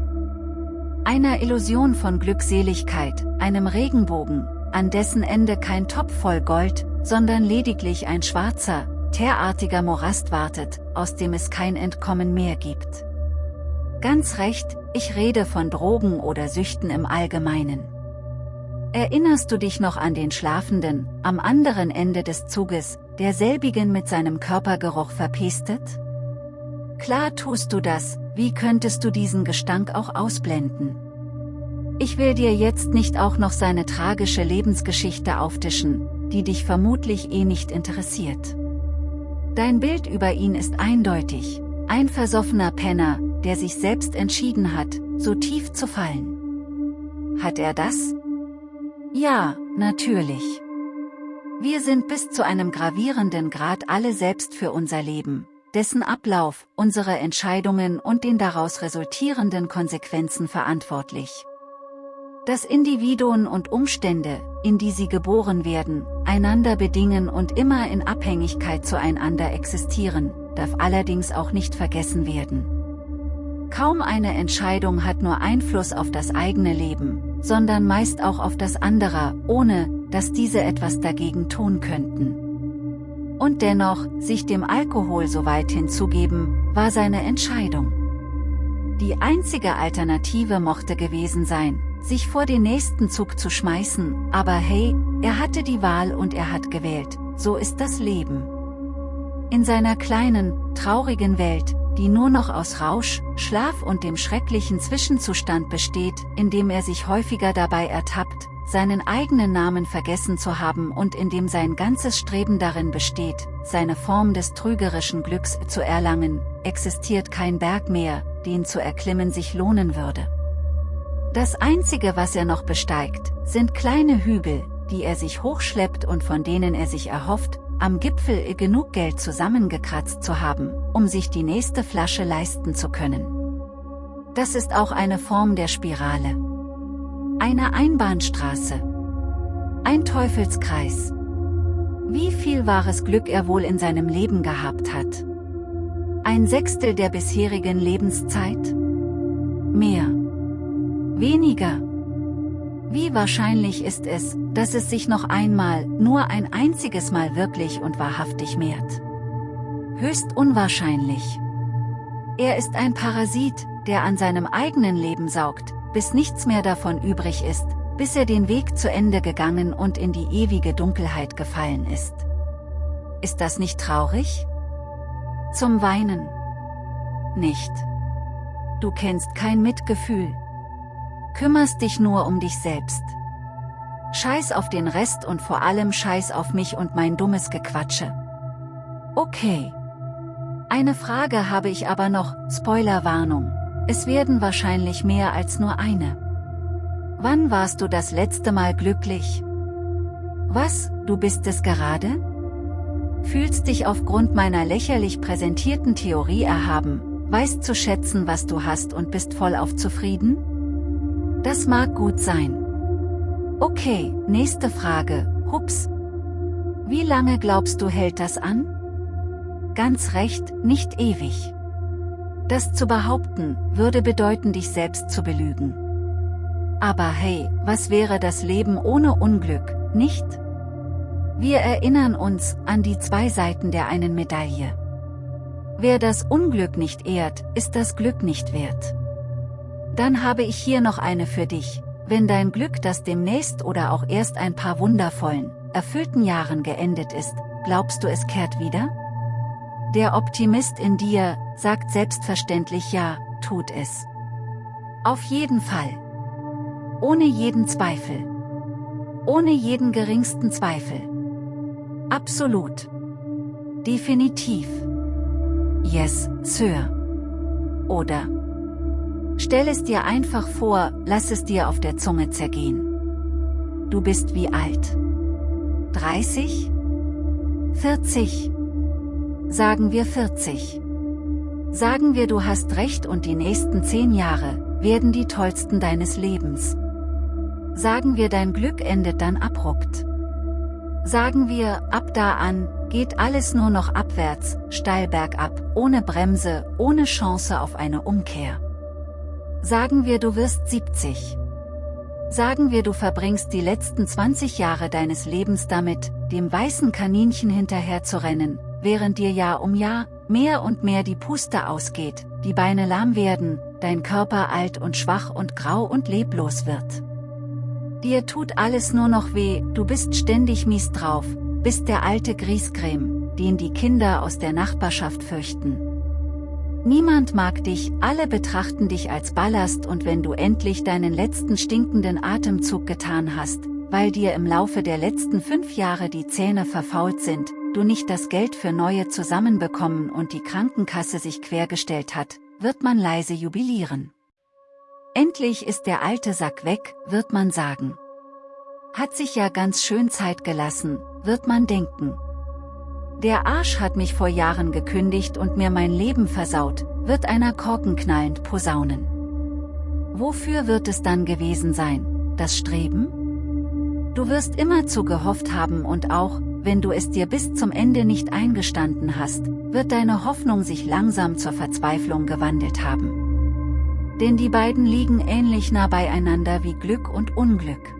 Einer Illusion von Glückseligkeit, einem Regenbogen, an dessen Ende kein Topf voll Gold, sondern lediglich ein schwarzer, teerartiger Morast wartet, aus dem es kein Entkommen mehr gibt. Ganz recht, ich rede von Drogen oder Süchten im Allgemeinen. Erinnerst du dich noch an den Schlafenden, am anderen Ende des Zuges, der selbigen mit seinem Körpergeruch verpestet? Klar tust du das, wie könntest du diesen Gestank auch ausblenden? Ich will dir jetzt nicht auch noch seine tragische Lebensgeschichte auftischen, die dich vermutlich eh nicht interessiert. Dein Bild über ihn ist eindeutig, ein versoffener Penner, der sich selbst entschieden hat, so tief zu fallen. Hat er das? Ja, natürlich. Wir sind bis zu einem gravierenden Grad alle selbst für unser Leben, dessen Ablauf, unsere Entscheidungen und den daraus resultierenden Konsequenzen verantwortlich. Dass Individuen und Umstände, in die sie geboren werden, einander bedingen und immer in Abhängigkeit zueinander existieren, darf allerdings auch nicht vergessen werden. Kaum eine Entscheidung hat nur Einfluss auf das eigene Leben, sondern meist auch auf das anderer, ohne, dass diese etwas dagegen tun könnten. Und dennoch, sich dem Alkohol so weit hinzugeben, war seine Entscheidung. Die einzige Alternative mochte gewesen sein, sich vor den nächsten Zug zu schmeißen, aber hey, er hatte die Wahl und er hat gewählt, so ist das Leben. In seiner kleinen, traurigen Welt, die nur noch aus Rausch, Schlaf und dem schrecklichen Zwischenzustand besteht, in dem er sich häufiger dabei ertappt, seinen eigenen Namen vergessen zu haben und in dem sein ganzes Streben darin besteht, seine Form des trügerischen Glücks zu erlangen, existiert kein Berg mehr, den zu erklimmen sich lohnen würde. Das Einzige was er noch besteigt, sind kleine Hügel, die er sich hochschleppt und von denen er sich erhofft, am Gipfel genug Geld zusammengekratzt zu haben, um sich die nächste Flasche leisten zu können. Das ist auch eine Form der Spirale. Eine Einbahnstraße. Ein Teufelskreis. Wie viel wahres Glück er wohl in seinem Leben gehabt hat. Ein Sechstel der bisherigen Lebenszeit? Mehr. Weniger. Wie wahrscheinlich ist es, dass es sich noch einmal, nur ein einziges Mal wirklich und wahrhaftig mehrt? Höchst unwahrscheinlich. Er ist ein Parasit, der an seinem eigenen Leben saugt, bis nichts mehr davon übrig ist, bis er den Weg zu Ende gegangen und in die ewige Dunkelheit gefallen ist. Ist das nicht traurig? Zum Weinen. Nicht. Du kennst kein Mitgefühl. Kümmerst dich nur um dich selbst. Scheiß auf den Rest und vor allem scheiß auf mich und mein dummes Gequatsche. Okay. Eine Frage habe ich aber noch, Spoilerwarnung. Es werden wahrscheinlich mehr als nur eine. Wann warst du das letzte Mal glücklich? Was, du bist es gerade? Fühlst dich aufgrund meiner lächerlich präsentierten Theorie erhaben, weißt zu schätzen, was du hast und bist vollauf zufrieden? Das mag gut sein. Okay, nächste Frage, hups. Wie lange glaubst du hält das an? Ganz recht, nicht ewig. Das zu behaupten, würde bedeuten dich selbst zu belügen. Aber hey, was wäre das Leben ohne Unglück, nicht? Wir erinnern uns an die zwei Seiten der einen Medaille. Wer das Unglück nicht ehrt, ist das Glück nicht wert. Dann habe ich hier noch eine für dich, wenn dein Glück das demnächst oder auch erst ein paar wundervollen, erfüllten Jahren geendet ist, glaubst du es kehrt wieder? Der Optimist in dir, sagt selbstverständlich ja, tut es. Auf jeden Fall. Ohne jeden Zweifel. Ohne jeden geringsten Zweifel. Absolut. Definitiv. Yes, Sir. Oder. Stell es dir einfach vor, lass es dir auf der Zunge zergehen. Du bist wie alt? 30? 40? Sagen wir 40. Sagen wir du hast recht und die nächsten 10 Jahre, werden die tollsten deines Lebens. Sagen wir dein Glück endet dann abrupt. Sagen wir, ab da an, geht alles nur noch abwärts, steil bergab, ohne Bremse, ohne Chance auf eine Umkehr. Sagen wir du wirst 70. Sagen wir du verbringst die letzten 20 Jahre deines Lebens damit, dem weißen Kaninchen hinterher zu rennen, während dir Jahr um Jahr, mehr und mehr die Puste ausgeht, die Beine lahm werden, dein Körper alt und schwach und grau und leblos wird. Dir tut alles nur noch weh, du bist ständig mies drauf, bist der alte Griescreme, den die Kinder aus der Nachbarschaft fürchten. Niemand mag dich, alle betrachten dich als Ballast und wenn du endlich deinen letzten stinkenden Atemzug getan hast, weil dir im Laufe der letzten fünf Jahre die Zähne verfault sind, du nicht das Geld für neue zusammenbekommen und die Krankenkasse sich quergestellt hat, wird man leise jubilieren. Endlich ist der alte Sack weg, wird man sagen. Hat sich ja ganz schön Zeit gelassen, wird man denken. Der Arsch hat mich vor Jahren gekündigt und mir mein Leben versaut, wird einer korkenknallend posaunen. Wofür wird es dann gewesen sein, das Streben? Du wirst immerzu gehofft haben und auch, wenn du es dir bis zum Ende nicht eingestanden hast, wird deine Hoffnung sich langsam zur Verzweiflung gewandelt haben. Denn die beiden liegen ähnlich nah beieinander wie Glück und Unglück.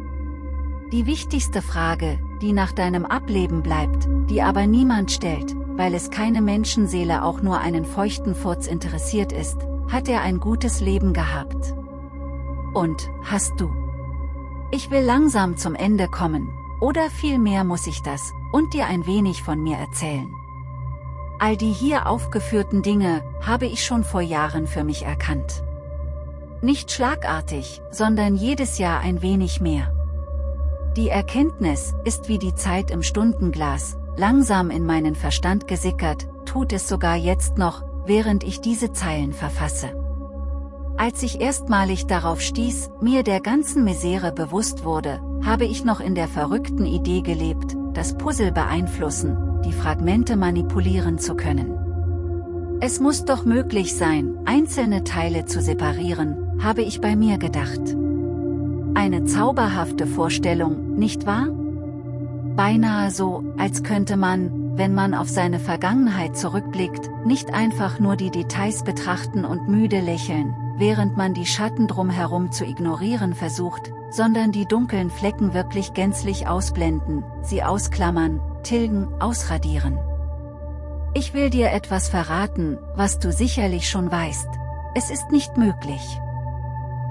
Die wichtigste Frage, die nach deinem Ableben bleibt, die aber niemand stellt, weil es keine Menschenseele auch nur einen feuchten Furz interessiert ist, hat er ein gutes Leben gehabt? Und, hast du? Ich will langsam zum Ende kommen, oder vielmehr muss ich das, und dir ein wenig von mir erzählen. All die hier aufgeführten Dinge, habe ich schon vor Jahren für mich erkannt. Nicht schlagartig, sondern jedes Jahr ein wenig mehr. Die Erkenntnis ist wie die Zeit im Stundenglas, langsam in meinen Verstand gesickert, tut es sogar jetzt noch, während ich diese Zeilen verfasse. Als ich erstmalig darauf stieß, mir der ganzen Misere bewusst wurde, habe ich noch in der verrückten Idee gelebt, das Puzzle beeinflussen, die Fragmente manipulieren zu können. Es muss doch möglich sein, einzelne Teile zu separieren, habe ich bei mir gedacht. Eine zauberhafte Vorstellung, nicht wahr? Beinahe so, als könnte man, wenn man auf seine Vergangenheit zurückblickt, nicht einfach nur die Details betrachten und müde lächeln, während man die Schatten drumherum zu ignorieren versucht, sondern die dunklen Flecken wirklich gänzlich ausblenden, sie ausklammern, tilgen, ausradieren. Ich will dir etwas verraten, was du sicherlich schon weißt. Es ist nicht möglich.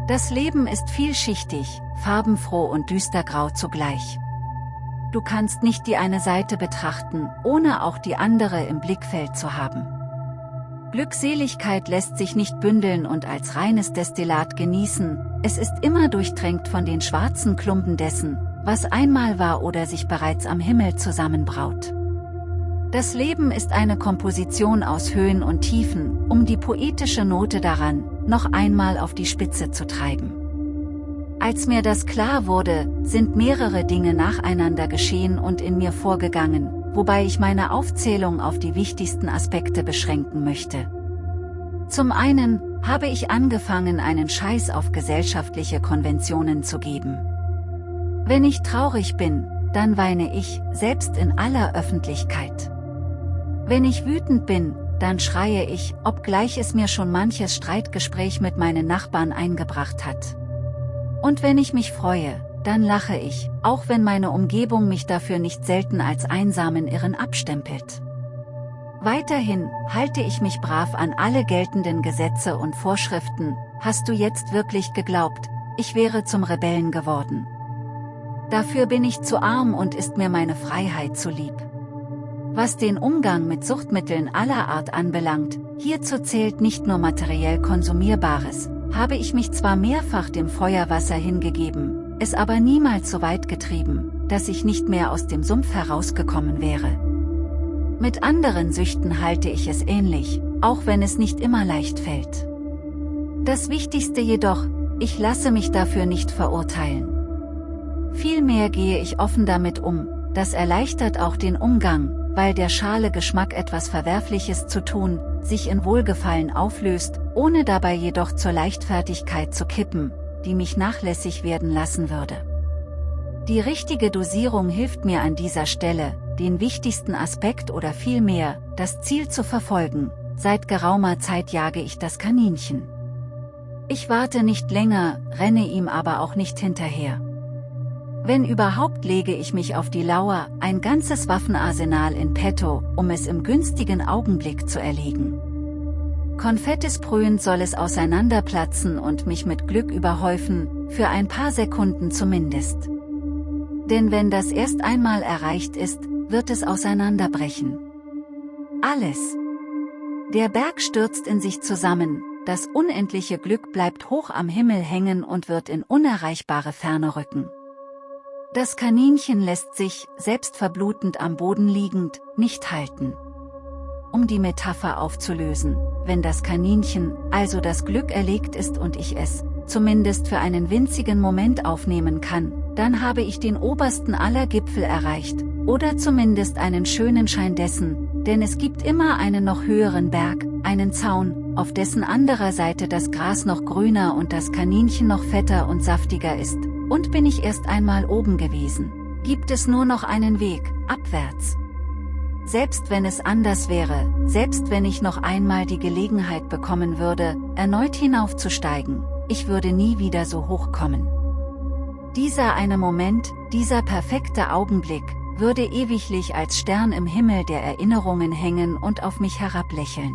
Das Leben ist vielschichtig, farbenfroh und düstergrau zugleich. Du kannst nicht die eine Seite betrachten, ohne auch die andere im Blickfeld zu haben. Glückseligkeit lässt sich nicht bündeln und als reines Destillat genießen, es ist immer durchtränkt von den schwarzen Klumpen dessen, was einmal war oder sich bereits am Himmel zusammenbraut. Das Leben ist eine Komposition aus Höhen und Tiefen, um die poetische Note daran, noch einmal auf die Spitze zu treiben. Als mir das klar wurde, sind mehrere Dinge nacheinander geschehen und in mir vorgegangen, wobei ich meine Aufzählung auf die wichtigsten Aspekte beschränken möchte. Zum einen, habe ich angefangen einen Scheiß auf gesellschaftliche Konventionen zu geben. Wenn ich traurig bin, dann weine ich, selbst in aller Öffentlichkeit. Wenn ich wütend bin, dann schreie ich, obgleich es mir schon manches Streitgespräch mit meinen Nachbarn eingebracht hat. Und wenn ich mich freue, dann lache ich, auch wenn meine Umgebung mich dafür nicht selten als einsamen Irren abstempelt. Weiterhin halte ich mich brav an alle geltenden Gesetze und Vorschriften, hast du jetzt wirklich geglaubt, ich wäre zum Rebellen geworden. Dafür bin ich zu arm und ist mir meine Freiheit zu lieb. Was den Umgang mit Suchtmitteln aller Art anbelangt, hierzu zählt nicht nur materiell Konsumierbares, habe ich mich zwar mehrfach dem Feuerwasser hingegeben, es aber niemals so weit getrieben, dass ich nicht mehr aus dem Sumpf herausgekommen wäre. Mit anderen Süchten halte ich es ähnlich, auch wenn es nicht immer leicht fällt. Das Wichtigste jedoch, ich lasse mich dafür nicht verurteilen. Vielmehr gehe ich offen damit um, das erleichtert auch den Umgang, weil der schale Geschmack etwas Verwerfliches zu tun, sich in Wohlgefallen auflöst, ohne dabei jedoch zur Leichtfertigkeit zu kippen, die mich nachlässig werden lassen würde. Die richtige Dosierung hilft mir an dieser Stelle, den wichtigsten Aspekt oder vielmehr, das Ziel zu verfolgen, seit geraumer Zeit jage ich das Kaninchen. Ich warte nicht länger, renne ihm aber auch nicht hinterher. Wenn überhaupt lege ich mich auf die Lauer, ein ganzes Waffenarsenal in petto, um es im günstigen Augenblick zu erlegen. Konfettisprühend soll es auseinanderplatzen und mich mit Glück überhäufen, für ein paar Sekunden zumindest. Denn wenn das erst einmal erreicht ist, wird es auseinanderbrechen. Alles. Der Berg stürzt in sich zusammen, das unendliche Glück bleibt hoch am Himmel hängen und wird in unerreichbare Ferne rücken. Das Kaninchen lässt sich, selbst verblutend am Boden liegend, nicht halten. Um die Metapher aufzulösen, wenn das Kaninchen, also das Glück erlegt ist und ich es, zumindest für einen winzigen Moment aufnehmen kann, dann habe ich den obersten aller Gipfel erreicht, oder zumindest einen schönen Schein dessen, denn es gibt immer einen noch höheren Berg, einen Zaun, auf dessen anderer Seite das Gras noch grüner und das Kaninchen noch fetter und saftiger ist, und bin ich erst einmal oben gewesen. Gibt es nur noch einen Weg, abwärts, selbst wenn es anders wäre, selbst wenn ich noch einmal die Gelegenheit bekommen würde, erneut hinaufzusteigen, ich würde nie wieder so hoch kommen. Dieser eine Moment, dieser perfekte Augenblick, würde ewiglich als Stern im Himmel der Erinnerungen hängen und auf mich herablächeln.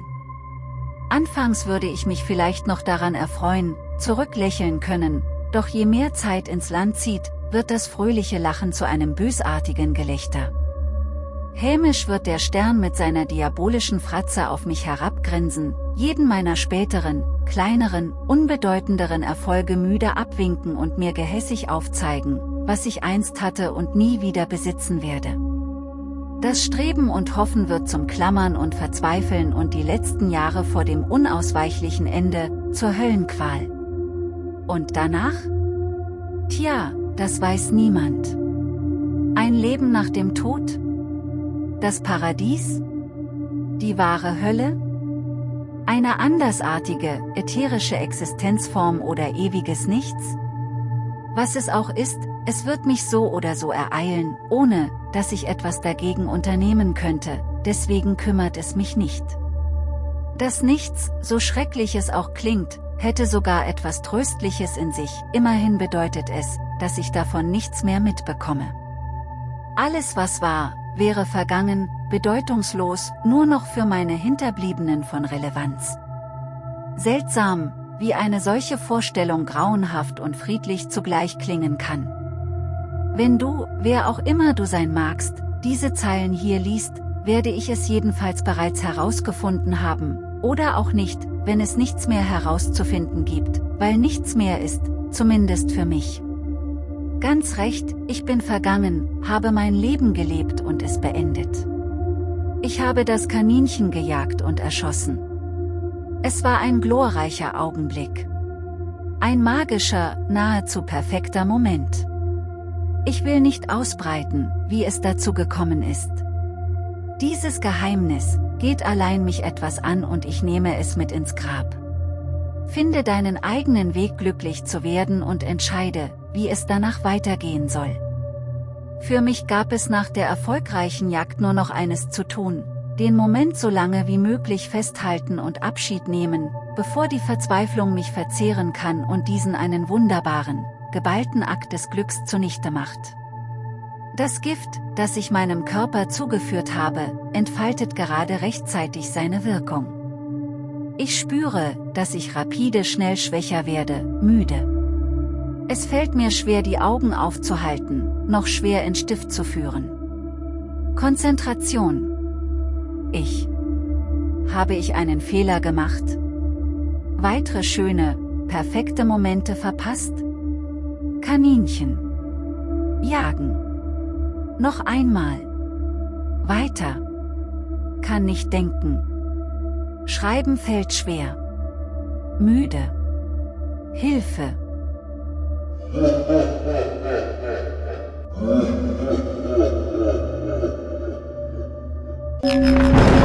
Anfangs würde ich mich vielleicht noch daran erfreuen, zurücklächeln können, doch je mehr Zeit ins Land zieht, wird das fröhliche Lachen zu einem bösartigen Gelächter. Hämisch wird der Stern mit seiner diabolischen Fratze auf mich herabgrinsen, jeden meiner späteren, kleineren, unbedeutenderen Erfolge müde abwinken und mir gehässig aufzeigen, was ich einst hatte und nie wieder besitzen werde. Das Streben und Hoffen wird zum Klammern und Verzweifeln und die letzten Jahre vor dem unausweichlichen Ende, zur Höllenqual. Und danach? Tja, das weiß niemand. Ein Leben nach dem Tod? Das Paradies? Die wahre Hölle? Eine andersartige, ätherische Existenzform oder ewiges Nichts? Was es auch ist, es wird mich so oder so ereilen, ohne, dass ich etwas dagegen unternehmen könnte, deswegen kümmert es mich nicht. Das Nichts, so schrecklich es auch klingt, hätte sogar etwas Tröstliches in sich, immerhin bedeutet es, dass ich davon nichts mehr mitbekomme. Alles was war, wäre vergangen, bedeutungslos, nur noch für meine Hinterbliebenen von Relevanz. Seltsam, wie eine solche Vorstellung grauenhaft und friedlich zugleich klingen kann. Wenn du, wer auch immer du sein magst, diese Zeilen hier liest, werde ich es jedenfalls bereits herausgefunden haben, oder auch nicht, wenn es nichts mehr herauszufinden gibt, weil nichts mehr ist, zumindest für mich. Ganz recht, ich bin vergangen, habe mein Leben gelebt und es beendet. Ich habe das Kaninchen gejagt und erschossen. Es war ein glorreicher Augenblick. Ein magischer, nahezu perfekter Moment. Ich will nicht ausbreiten, wie es dazu gekommen ist. Dieses Geheimnis, geht allein mich etwas an und ich nehme es mit ins Grab. Finde deinen eigenen Weg glücklich zu werden und entscheide, wie es danach weitergehen soll. Für mich gab es nach der erfolgreichen Jagd nur noch eines zu tun, den Moment so lange wie möglich festhalten und Abschied nehmen, bevor die Verzweiflung mich verzehren kann und diesen einen wunderbaren, geballten Akt des Glücks zunichte macht. Das Gift, das ich meinem Körper zugeführt habe, entfaltet gerade rechtzeitig seine Wirkung. Ich spüre, dass ich rapide schnell schwächer werde, müde. Es fällt mir schwer die Augen aufzuhalten, noch schwer in Stift zu führen. Konzentration. Ich. Habe ich einen Fehler gemacht? Weitere schöne, perfekte Momente verpasst? Kaninchen. Jagen. Noch einmal. Weiter. Kann nicht denken. Schreiben fällt schwer. Müde. Hilfe.